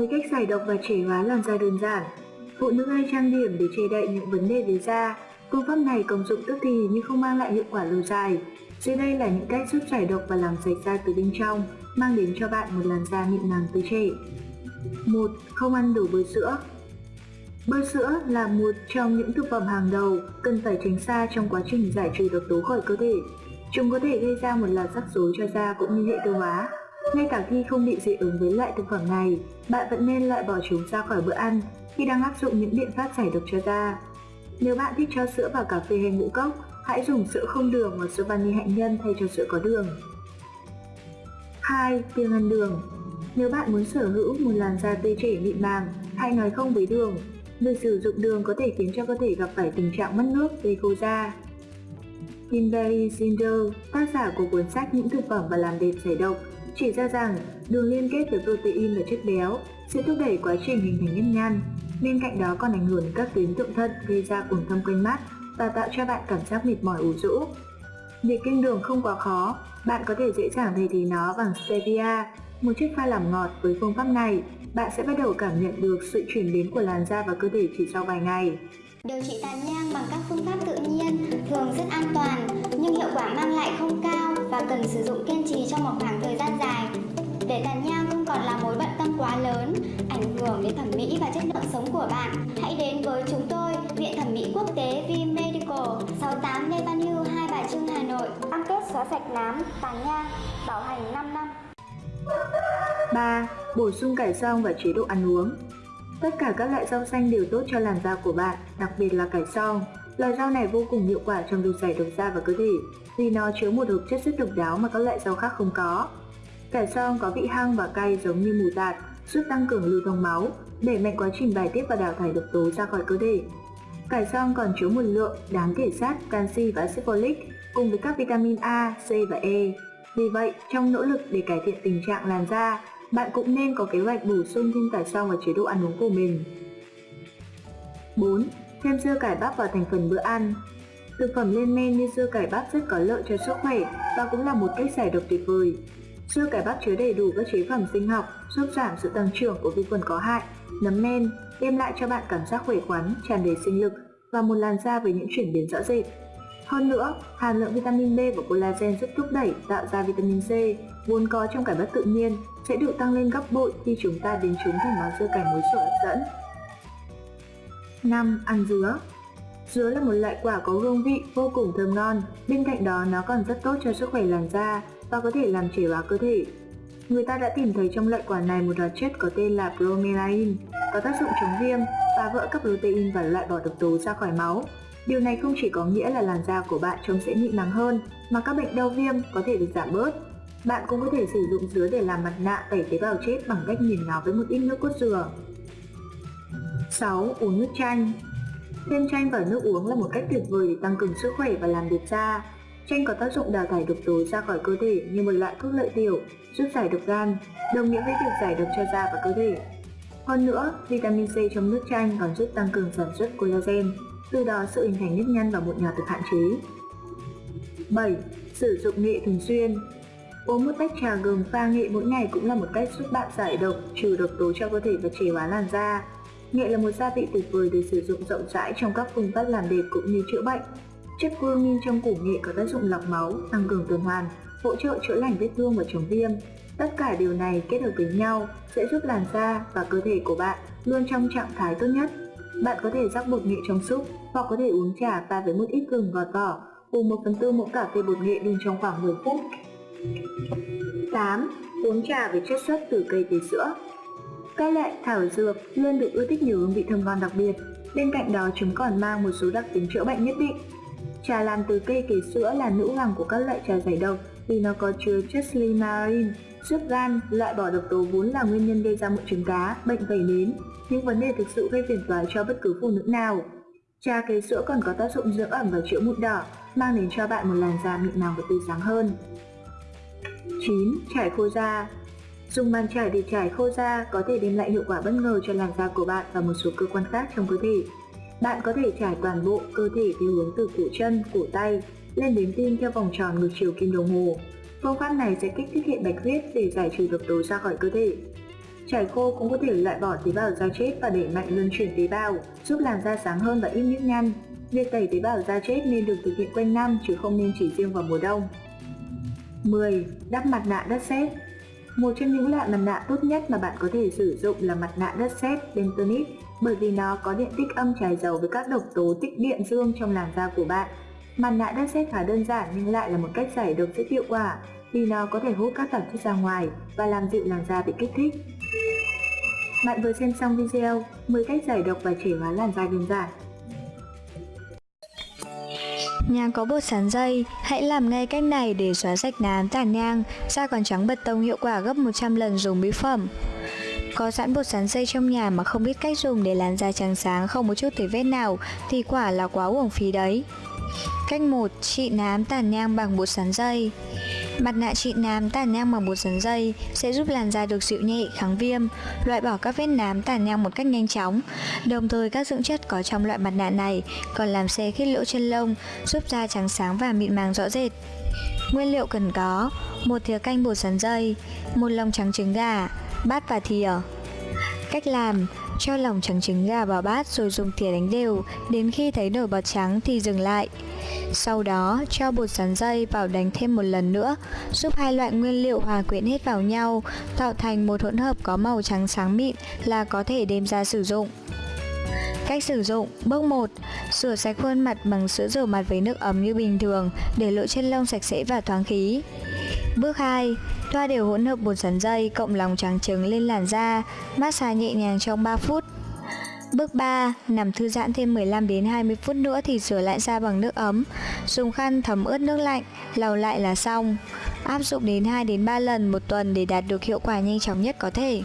10 cách giải độc và trẻ hóa làn da đơn giản. Phụ nữ hay trang điểm để che đậy những vấn đề về da. Phương pháp này công dụng tức thì nhưng không mang lại hiệu quả lâu dài. Dưới đây là những cách giúp giải độc và làm sạch da từ bên trong, mang đến cho bạn một làn da mịn màng tươi trẻ. 1. Không ăn đủ bơ sữa Bơ sữa là một trong những thực phẩm hàng đầu cần phải tránh xa trong quá trình giải trừ độc tố khỏi cơ thể. Chúng có thể gây ra một loạt rắc rối cho da cũng như hệ tiêu hóa. Ngay cả khi không bị dị ứng với loại thực phẩm này, bạn vẫn nên loại bỏ chúng ra khỏi bữa ăn khi đang áp dụng những biện pháp giải độc cho da. Nếu bạn thích cho sữa vào cà phê hay ngũ cốc, hãy dùng sữa không đường hoặc sữa vani hạnh nhân thay cho sữa có đường. 2. Kiêng ăn đường Nếu bạn muốn sở hữu một làn da tươi trẻ mịn màng, hãy nói không với đường. Việc sử dụng đường có thể khiến cho cơ thể gặp phải tình trạng mất nước, gây khô da. Kimberly Zinder, tác giả của cuốn sách Những thực phẩm và làm đẹp giải độc, chỉ ra rằng đường liên kết với protein và chất béo sẽ thúc đẩy quá trình hình thành nếp nhăn. Bên cạnh đó còn ảnh hưởng đến các tuyến thượng thận gây ra cuồng thâm quanh mắt và tạo cho bạn cảm giác mệt mỏi ủ rũ. Việc kiêng đường không quá khó, bạn có thể dễ dàng thay thế nó bằng stevia, một chất pha làm ngọt với phương pháp này, bạn sẽ bắt đầu cảm nhận được sự chuyển biến của làn da và cơ thể chỉ sau vài ngày. Điều trị tàn nhang bằng các phương pháp tự nhiên thường rất an toàn nhưng hiệu quả mang lại không cao và cần sử dụng kiên trì trong một khoảng thời gian dài. Để tàn nhang không còn là mối bận tâm quá lớn, ảnh hưởng đến thẩm mỹ và chất lượng sống của bạn, hãy đến với chúng tôi, Viện Thẩm mỹ Quốc tế V Medical, 68 Lê Văn Hưu, Hai Bà Trưng, Hà Nội. Cam kết xóa sạch nám, tàn nhang, bảo hành 5 năm. 3. Bổ sung cải xong và chế độ ăn uống Tất cả các loại rau xanh đều tốt cho làn da của bạn, đặc biệt là cải xong. Loại rau này vô cùng hiệu quả trong việc giải độc da và cơ thể vì nó chứa một hợp chất rất độc đáo mà các loại rau khác không có. Cải xong có vị hăng và cay giống như mù tạt, giúp tăng cường lưu thông máu, đẩy mạnh quá trình bài tiết và đào thải độc tố ra khỏi cơ thể. Cải xong còn chứa một lượng đáng kể sắt, canxi và axit folic cùng với các vitamin A, C và E. Vì vậy, trong nỗ lực để cải thiện tình trạng làn da, bạn cũng nên có kế hoạch bổ sung thêm cải xong vào chế độ ăn uống của mình. 4. Thêm dưa cải bắp vào thành phần bữa ăn Thực phẩm lên men như dưa cải bắp rất có lợi cho sức khỏe và cũng là một cách giải độc tuyệt vời. Dưa cải bắp chứa đầy đủ các chế phẩm sinh học giúp giảm sự tăng trưởng của vi khuẩn có hại, nấm men, đem lại cho bạn cảm giác khỏe khoắn, tràn đầy sinh lực và một làn da với những chuyển biến rõ rệt. Hơn nữa, hàm lượng vitamin B và collagen giúp thúc đẩy tạo ra vitamin C vốn có trong cải bắp tự nhiên sẽ được tăng lên gấp bội khi chúng ta biến chúng thành món dưa cải muối sủi hấp dẫn. 5. Ăn dứa Dứa là một loại quả có hương vị vô cùng thơm ngon, bên cạnh đó nó còn rất tốt cho sức khỏe làn da và có thể làm trẻ hóa cơ thể. Người ta đã tìm thấy trong loại quả này một hoạt chất có tên là bromelain, có tác dụng chống viêm, phá vỡ các protein và loại bỏ độc tố ra khỏi máu. Điều này không chỉ có nghĩa là làn da của bạn trông sẽ mịn màng hơn, mà các bệnh đau viêm có thể được giảm bớt. Bạn cũng có thể sử dụng dứa để làm mặt nạ tẩy tế bào chết bằng cách nghiền nó với một ít nước cốt dừa. 6. Uống nước chanh Thêm chanh vào nước uống là một cách tuyệt vời để tăng cường sức khỏe và làm đẹp da. Chanh có tác dụng đào thải độc tố ra khỏi cơ thể như một loại thuốc lợi tiểu, giúp giải độc gan, đồng nghĩa với việc giải độc cho da và cơ thể. Hơn nữa, vitamin C trong nước chanh còn giúp tăng cường sản xuất collagen, từ đó sự hình thành nếp nhăn và mụn nhọt được hạn chế. 7. Sử dụng nghệ thường xuyên Uống một tách trà gừng pha nghệ mỗi ngày cũng là một cách giúp bạn giải độc, trừ độc tố cho cơ thể và trẻ hóa làn da. Nghệ là một gia vị tuyệt vời để sử dụng rộng rãi trong các phương pháp làm đẹp cũng như chữa bệnh. Chất curcumin trong củ nghệ có tác dụng lọc máu, tăng cường tuần hoàn, hỗ trợ chữa lành vết thương và chống viêm. Tất cả điều này kết hợp với nhau sẽ giúp làn da và cơ thể của bạn luôn trong trạng thái tốt nhất. Bạn có thể rắc bột nghệ trong súp, hoặc có thể uống trà pha với một ít gừng gọt vỏ cùng 1 phần tư muỗng cà phê bột nghệ đun trong khoảng 10 phút. 8. Uống trà với chất xuất từ cây tế sữa Các loại thảo dược luôn được ưa thích nhiều hương vị thơm ngon đặc biệt. Bên cạnh đó, chúng còn mang một số đặc tính chữa bệnh nhất định. Trà làm từ cây kế sữa là nữ hoàng của các loại trà giải độc vì nó có chứa chất limarin giúp gan loại bỏ độc tố vốn là nguyên nhân gây ra mụn trứng cá, bệnh vẩy nến, những vấn đề thực sự gây phiền toái cho bất cứ phụ nữ nào. Trà kế sữa còn có tác dụng dưỡng ẩm và chữa mụn đỏ, mang đến cho bạn một làn da mịn màng và tươi sáng hơn. 9. Trải khô da Dùng bàn chải để trải khô da có thể đem lại hiệu quả bất ngờ cho làn da của bạn và một số cơ quan khác trong cơ thể. Bạn có thể trải toàn bộ cơ thể theo hướng từ cổ chân, cổ tay lên đến tim theo vòng tròn ngược chiều kim đồng hồ. Phương pháp này sẽ kích thích hệ bạch huyết để giải trừ độc tố ra khỏi cơ thể. Chải khô cũng có thể loại bỏ tế bào da chết và đẩy mạnh luân chuyển tế bào, giúp làn da sáng hơn và ít nếp nhăn. Việc tẩy tế bào da chết nên được thực hiện quanh năm chứ không nên chỉ riêng vào mùa đông. 10. Đắp mặt nạ đất sét Một trong những loại mặt nạ tốt nhất mà bạn có thể sử dụng là mặt nạ đất sét Bentonite bởi vì nó có điện tích âm trải dầu với các độc tố tích điện dương trong làn da của bạn. Mặt nạ đất xét khá đơn giản nhưng lại là một cách giải độc rất hiệu quả vì nó có thể hút các tạp chất ra ngoài và làm dịu làn da bị kích thích. Bạn vừa xem xong video 10 cách giải độc và trẻ hóa làn da đơn giản. Nhà có bột sắn dây, hãy làm ngay cách này để xóa sạch nám tàn nhang, da còn trắng bật tông hiệu quả gấp 100 lần dùng mỹ phẩm. Có sẵn bột sắn dây trong nhà mà không biết cách dùng để làn da trắng sáng không một chút thể vết nào thì quả là quá uổng phí đấy. Cách 1. Trị nám tàn nhang bằng bột sắn dây Mặt nạ trị nám tàn nhang bằng bột sắn dây sẽ giúp làn da được dịu nhẹ, kháng viêm, loại bỏ các vết nám tàn nhang một cách nhanh chóng. Đồng thời các dưỡng chất có trong loại mặt nạ này còn làm xe khít lỗ chân lông, giúp da trắng sáng và mịn màng rõ rệt. Nguyên liệu cần có một thìa canh bột sắn dây, một lòng trắng trứng gà, bát và thìa. Cách làm cho lòng trắng trứng gà vào bát rồi dùng thìa đánh đều đến khi thấy nổi bọt trắng thì dừng lại. Sau đó cho bột sắn dây vào đánh thêm một lần nữa, giúp hai loại nguyên liệu hòa quyện hết vào nhau, tạo thành một hỗn hợp có màu trắng sáng mịn là có thể đem ra sử dụng. Cách sử dụng Bước 1. Rửa sạch khuôn mặt bằng sữa rửa mặt với nước ấm như bình thường để lỗ chân lông sạch sẽ và thoáng khí. Bước 2. Thoa đều hỗn hợp bột sắn dây cộng lòng trắng trứng lên làn da, massage nhẹ nhàng trong 3 phút. Bước 3. Nằm thư giãn thêm 15 đến 20 phút nữa thì rửa lại da bằng nước ấm. Dùng khăn thấm ướt nước lạnh, lau lại là xong. Áp dụng đến 2 đến 3 lần một tuần để đạt được hiệu quả nhanh chóng nhất có thể.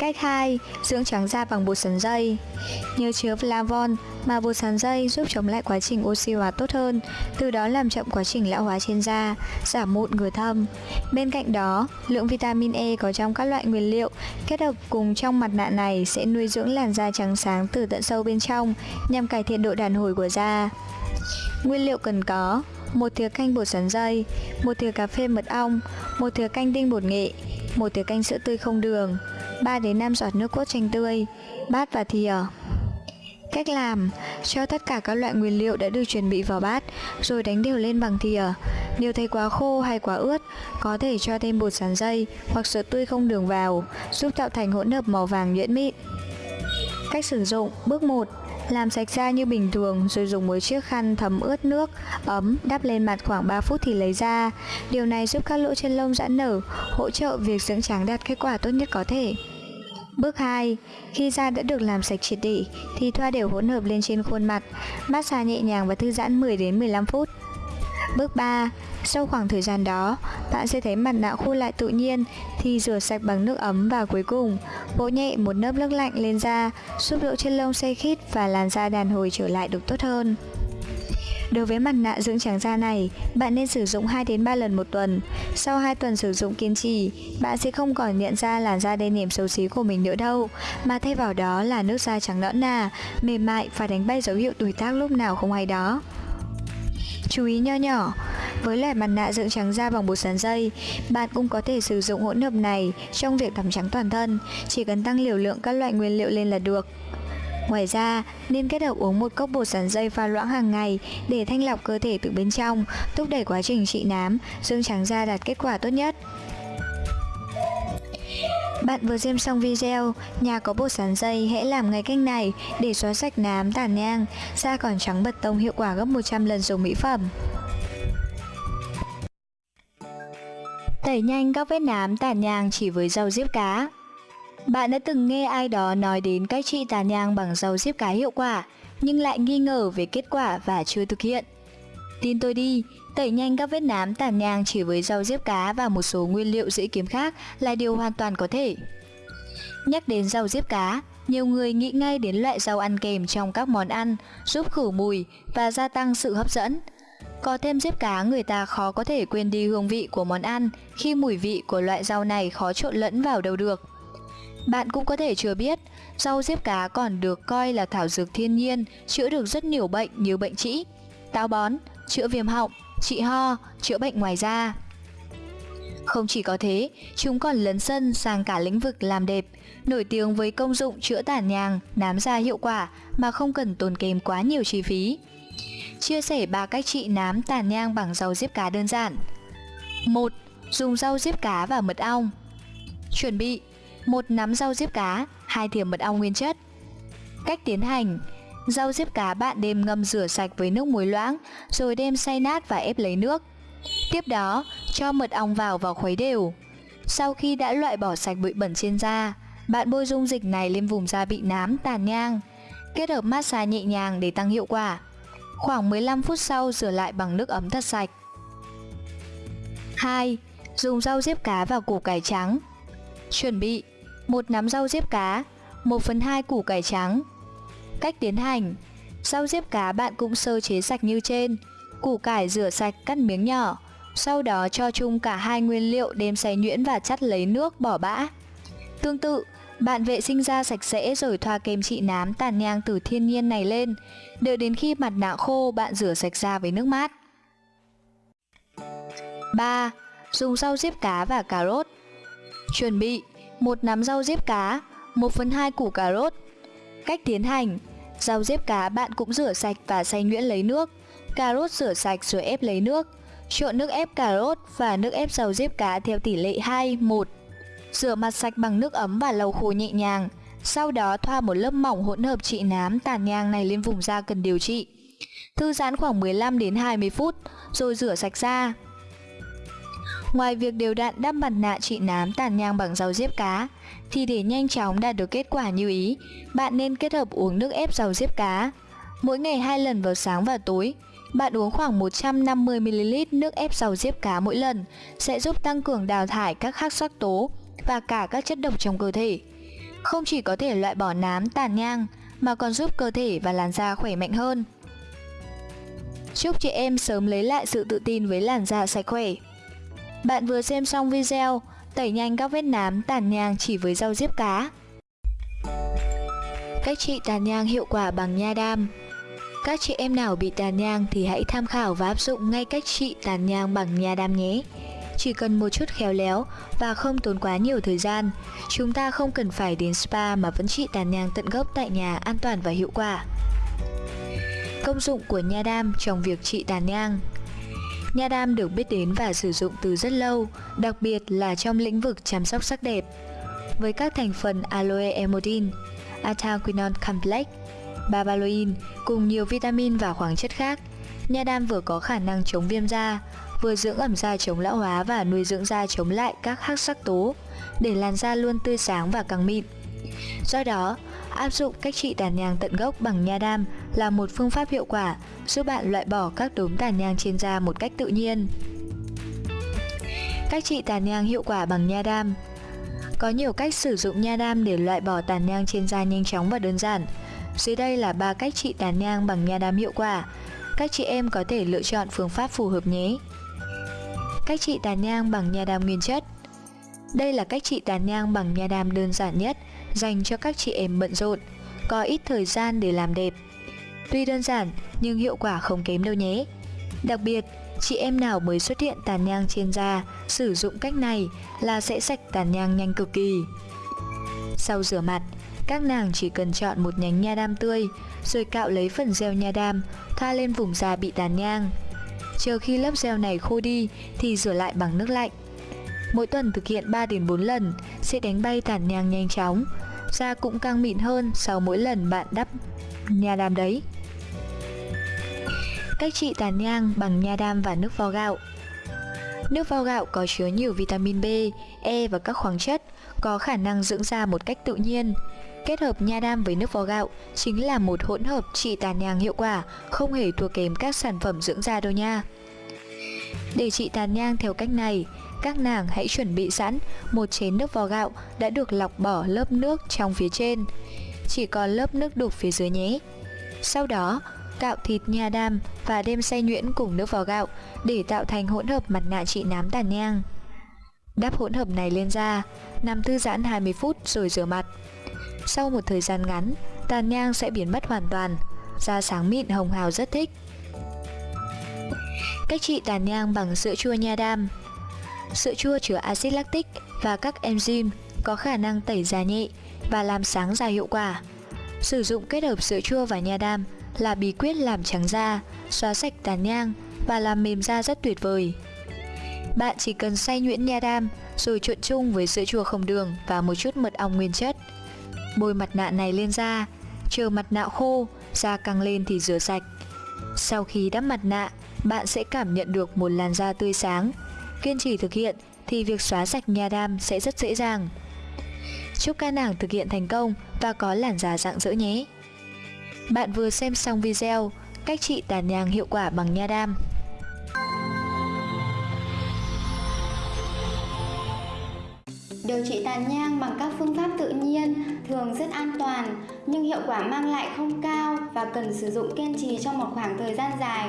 Cách 2. Dưỡng trắng da bằng bột sắn dây Nhờ chứa flavon mà bột sắn dây giúp chống lại quá trình oxy hóa tốt hơn, từ đó làm chậm quá trình lão hóa trên da, giảm mụn ngừa thâm. Bên cạnh đó, lượng vitamin E có trong các loại nguyên liệu kết hợp cùng trong mặt nạ này sẽ nuôi dưỡng làn da trắng sáng từ tận sâu bên trong nhằm cải thiện độ đàn hồi của da. Nguyên liệu cần có một thìa canh bột sắn dây, một thìa cà phê mật ong, một thìa canh tinh bột nghệ, một thìa canh sữa tươi không đường, 3 đến 5 giọt nước cốt chanh tươi, bát và thìa. Cách làm, cho tất cả các loại nguyên liệu đã được chuẩn bị vào bát, rồi đánh đều lên bằng thìa. Nếu thấy quá khô hay quá ướt, có thể cho thêm bột sắn dây hoặc sữa tươi không đường vào, giúp tạo thành hỗn hợp màu vàng nhuyễn mịn. Cách sử dụng Bước 1 làm sạch da như bình thường rồi dùng một chiếc khăn thấm ướt nước ấm đắp lên mặt khoảng 3 phút thì lấy ra. Điều này giúp các lỗ chân lông giãn nở, hỗ trợ việc dưỡng trắng đạt kết quả tốt nhất có thể. Bước 2. Khi da đã được làm sạch triệt để thì thoa đều hỗn hợp lên trên khuôn mặt, massage nhẹ nhàng và thư giãn 10 đến 15 phút. Bước 3. Sau khoảng thời gian đó, bạn sẽ thấy mặt nạ khô lại tự nhiên thì rửa sạch bằng nước ấm và cuối cùng, vỗ nhẹ một lớp nước lạnh lên da, giúp độ chân lông xe khít và làn da đàn hồi trở lại được tốt hơn. Đối với mặt nạ dưỡng trắng da này, bạn nên sử dụng 2 đến 3 lần một tuần. Sau 2 tuần sử dụng kiên trì, bạn sẽ không còn nhận ra làn da đen nhèm xấu xí của mình nữa đâu, mà thay vào đó là nước da trắng nõn nà, mềm mại và đánh bay dấu hiệu tuổi tác lúc nào không hay đó. Chú ý nho nhỏ, với loại mặt nạ dưỡng trắng da bằng bột sắn dây, bạn cũng có thể sử dụng hỗn hợp này trong việc tắm trắng toàn thân, chỉ cần tăng liều lượng các loại nguyên liệu lên là được. Ngoài ra, nên kết hợp uống một cốc bột sắn dây pha loãng hàng ngày để thanh lọc cơ thể từ bên trong, thúc đẩy quá trình trị nám, dưỡng trắng da đạt kết quả tốt nhất. Bạn vừa xem xong video, nhà có bột sắn dây hãy làm ngay cách này để xóa sạch nám tàn nhang, da còn trắng bật tông hiệu quả gấp 100 lần dùng mỹ phẩm. Tẩy nhanh các vết nám tàn nhang chỉ với dầu diếp cá bạn đã từng nghe ai đó nói đến cách trị tàn nhang bằng dầu diếp cá hiệu quả, nhưng lại nghi ngờ về kết quả và chưa thực hiện. Tin tôi đi, tẩy nhanh các vết nám tàn nhang chỉ với rau diếp cá và một số nguyên liệu dễ kiếm khác là điều hoàn toàn có thể. Nhắc đến rau diếp cá, nhiều người nghĩ ngay đến loại rau ăn kèm trong các món ăn, giúp khử mùi và gia tăng sự hấp dẫn. Có thêm diếp cá người ta khó có thể quên đi hương vị của món ăn khi mùi vị của loại rau này khó trộn lẫn vào đâu được. Bạn cũng có thể chưa biết, rau diếp cá còn được coi là thảo dược thiên nhiên, chữa được rất nhiều bệnh như bệnh trĩ, táo bón, chữa viêm họng, trị ho, chữa bệnh ngoài da. Không chỉ có thế, chúng còn lấn sân sang cả lĩnh vực làm đẹp, nổi tiếng với công dụng chữa tàn nhang, nám da hiệu quả mà không cần tốn kém quá nhiều chi phí. Chia sẻ ba cách trị nám tàn nhang bằng rau diếp cá đơn giản. 1. Dùng rau diếp cá và mật ong. Chuẩn bị: một nắm rau diếp cá, hai thìa mật ong nguyên chất. Cách tiến hành: Rau diếp cá bạn đem ngâm rửa sạch với nước muối loãng, rồi đem xay nát và ép lấy nước. Tiếp đó, cho mật ong vào và khuấy đều. Sau khi đã loại bỏ sạch bụi bẩn trên da, bạn bôi dung dịch này lên vùng da bị nám, tàn nhang. Kết hợp massage nhẹ nhàng để tăng hiệu quả. Khoảng 15 phút sau rửa lại bằng nước ấm thật sạch. 2. Dùng rau diếp cá và củ cải trắng. Chuẩn bị: một nắm rau diếp cá, 1 phần 2 củ cải trắng. Cách tiến hành: Rau diếp cá bạn cũng sơ chế sạch như trên, củ cải rửa sạch cắt miếng nhỏ, sau đó cho chung cả hai nguyên liệu đem xay nhuyễn và chắt lấy nước bỏ bã. Tương tự, bạn vệ sinh da sạch sẽ rồi thoa kem trị nám tàn nhang từ thiên nhiên này lên, đợi đến khi mặt nạ khô bạn rửa sạch da với nước mát. 3. Dùng rau diếp cá và cà rốt Chuẩn bị một nắm rau diếp cá, 1 phần 2 củ cà rốt. Cách tiến hành Rau diếp cá bạn cũng rửa sạch và xay nhuyễn lấy nước. Cà rốt rửa sạch rồi ép lấy nước. Trộn nước ép cà rốt và nước ép rau diếp cá theo tỷ lệ 2, 1. Rửa mặt sạch bằng nước ấm và lau khô nhẹ nhàng. Sau đó thoa một lớp mỏng hỗn hợp trị nám tàn nhang này lên vùng da cần điều trị. Thư giãn khoảng 15 đến 20 phút rồi rửa sạch da. Ngoài việc đều đặn đắp mặt nạ trị nám tàn nhang bằng rau diếp cá, thì để nhanh chóng đạt được kết quả như ý, bạn nên kết hợp uống nước ép rau diếp cá. Mỗi ngày hai lần vào sáng và tối, bạn uống khoảng 150ml nước ép rau diếp cá mỗi lần sẽ giúp tăng cường đào thải các khắc sắc tố và cả các chất độc trong cơ thể. Không chỉ có thể loại bỏ nám tàn nhang mà còn giúp cơ thể và làn da khỏe mạnh hơn. Chúc chị em sớm lấy lại sự tự tin với làn da sạch khỏe. Bạn vừa xem xong video tẩy nhanh các vết nám tàn nhang chỉ với rau diếp cá. Cách trị tàn nhang hiệu quả bằng nha đam Các chị em nào bị tàn nhang thì hãy tham khảo và áp dụng ngay cách trị tàn nhang bằng nha đam nhé. Chỉ cần một chút khéo léo và không tốn quá nhiều thời gian, chúng ta không cần phải đến spa mà vẫn trị tàn nhang tận gốc tại nhà an toàn và hiệu quả. Công dụng của nha đam trong việc trị tàn nhang Nha đam được biết đến và sử dụng từ rất lâu, đặc biệt là trong lĩnh vực chăm sóc sắc đẹp. Với các thành phần aloe emodin, ataquinone complex, babaloin cùng nhiều vitamin và khoáng chất khác, nha đam vừa có khả năng chống viêm da, vừa dưỡng ẩm da chống lão hóa và nuôi dưỡng da chống lại các hắc sắc tố, để làn da luôn tươi sáng và căng mịn. Do đó, áp dụng cách trị tàn nhang tận gốc bằng nha đam là một phương pháp hiệu quả giúp bạn loại bỏ các đốm tàn nhang trên da một cách tự nhiên. Cách trị tàn nhang hiệu quả bằng nha đam Có nhiều cách sử dụng nha đam để loại bỏ tàn nhang trên da nhanh chóng và đơn giản. Dưới đây là ba cách trị tàn nhang bằng nha đam hiệu quả. Các chị em có thể lựa chọn phương pháp phù hợp nhé. Cách trị tàn nhang bằng nha đam nguyên chất Đây là cách trị tàn nhang bằng nha đam đơn giản nhất dành cho các chị em bận rộn, có ít thời gian để làm đẹp. Tuy đơn giản nhưng hiệu quả không kém đâu nhé. Đặc biệt, chị em nào mới xuất hiện tàn nhang trên da sử dụng cách này là sẽ sạch tàn nhang nhanh cực kỳ. Sau rửa mặt, các nàng chỉ cần chọn một nhánh nha đam tươi rồi cạo lấy phần gel nha đam thoa lên vùng da bị tàn nhang. Chờ khi lớp gel này khô đi thì rửa lại bằng nước lạnh. Mỗi tuần thực hiện 3 đến 4 lần sẽ đánh bay tàn nhang nhanh chóng. Da cũng căng mịn hơn sau mỗi lần bạn đắp nha đam đấy. Cách trị tàn nhang bằng nha đam và nước vo gạo Nước vo gạo có chứa nhiều vitamin B, E và các khoáng chất, có khả năng dưỡng da một cách tự nhiên. Kết hợp nha đam với nước vo gạo chính là một hỗn hợp trị tàn nhang hiệu quả, không hề thua kém các sản phẩm dưỡng da đâu nha. Để trị tàn nhang theo cách này, các nàng hãy chuẩn bị sẵn một chén nước vo gạo đã được lọc bỏ lớp nước trong phía trên. Chỉ còn lớp nước đục phía dưới nhé. Sau đó, cạo thịt nha đam và đem xay nhuyễn cùng nước vào gạo để tạo thành hỗn hợp mặt nạ trị nám tàn nhang. Đắp hỗn hợp này lên da, nằm thư giãn 20 phút rồi rửa mặt. Sau một thời gian ngắn, tàn nhang sẽ biến mất hoàn toàn, da sáng mịn hồng hào rất thích. Cách trị tàn nhang bằng sữa chua nha đam Sữa chua chứa axit lactic và các enzyme có khả năng tẩy da nhẹ và làm sáng da hiệu quả. Sử dụng kết hợp sữa chua và nha đam là bí quyết làm trắng da, xóa sạch tàn nhang và làm mềm da rất tuyệt vời. Bạn chỉ cần xay nhuyễn nha đam rồi trộn chung với sữa chua không đường và một chút mật ong nguyên chất. Bôi mặt nạ này lên da, chờ mặt nạ khô, da căng lên thì rửa sạch. Sau khi đắp mặt nạ, bạn sẽ cảm nhận được một làn da tươi sáng. Kiên trì thực hiện thì việc xóa sạch nha đam sẽ rất dễ dàng. Chúc các nàng thực hiện thành công và có làn da rạng rỡ nhé. Bạn vừa xem xong video, cách trị tàn nhang hiệu quả bằng nha đam. Điều trị tàn nhang bằng các phương pháp tự nhiên thường rất an toàn, nhưng hiệu quả mang lại không cao và cần sử dụng kiên trì trong một khoảng thời gian dài.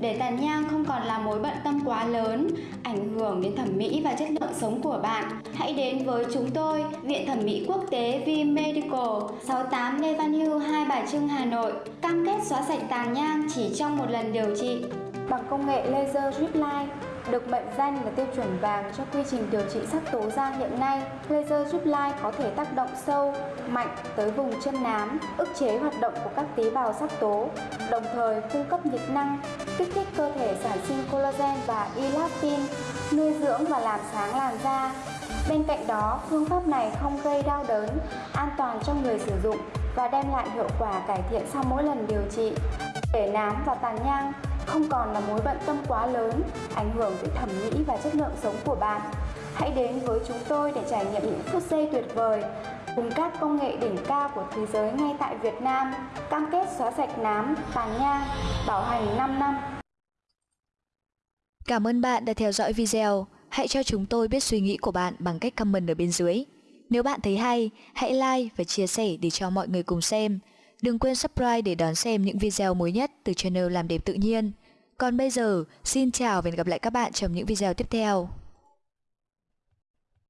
Để tàn nhang không còn là mối bận tâm quá lớn, ảnh hưởng đến thẩm mỹ và chất lượng sống của bạn, hãy đến với chúng tôi, Viện Thẩm mỹ Quốc tế V Medical, 68 Lê Văn Hưu, Hai Bà Trưng, Hà Nội, cam kết xóa sạch tàn nhang chỉ trong một lần điều trị. Bằng công nghệ laser drip line, được mệnh danh là tiêu chuẩn vàng cho quy trình điều trị sắc tố da hiện nay, laser drip line có thể tác động sâu, mạnh tới vùng chân nám, ức chế hoạt động của các tế bào sắc tố, đồng thời cung cấp nhiệt năng, kích thích cơ thể sản sinh collagen và elastin, nuôi dưỡng và làm sáng làn da. Bên cạnh đó, phương pháp này không gây đau đớn, an toàn cho người sử dụng và đem lại hiệu quả cải thiện sau mỗi lần điều trị. Để nám và tàn nhang không còn là mối bận tâm quá lớn, ảnh hưởng tới thẩm mỹ và chất lượng sống của bạn. Hãy đến với chúng tôi để trải nghiệm những phút giây tuyệt vời cùng các công nghệ đỉnh cao của thế giới ngay tại Việt Nam, cam kết xóa sạch nám, tàn nhang, bảo hành 5 năm. Cảm ơn bạn đã theo dõi video. Hãy cho chúng tôi biết suy nghĩ của bạn bằng cách comment ở bên dưới. Nếu bạn thấy hay, hãy like và chia sẻ để cho mọi người cùng xem. Đừng quên subscribe để đón xem những video mới nhất từ channel Làm đẹp tự nhiên. Còn bây giờ, xin chào và hẹn gặp lại các bạn trong những video tiếp theo.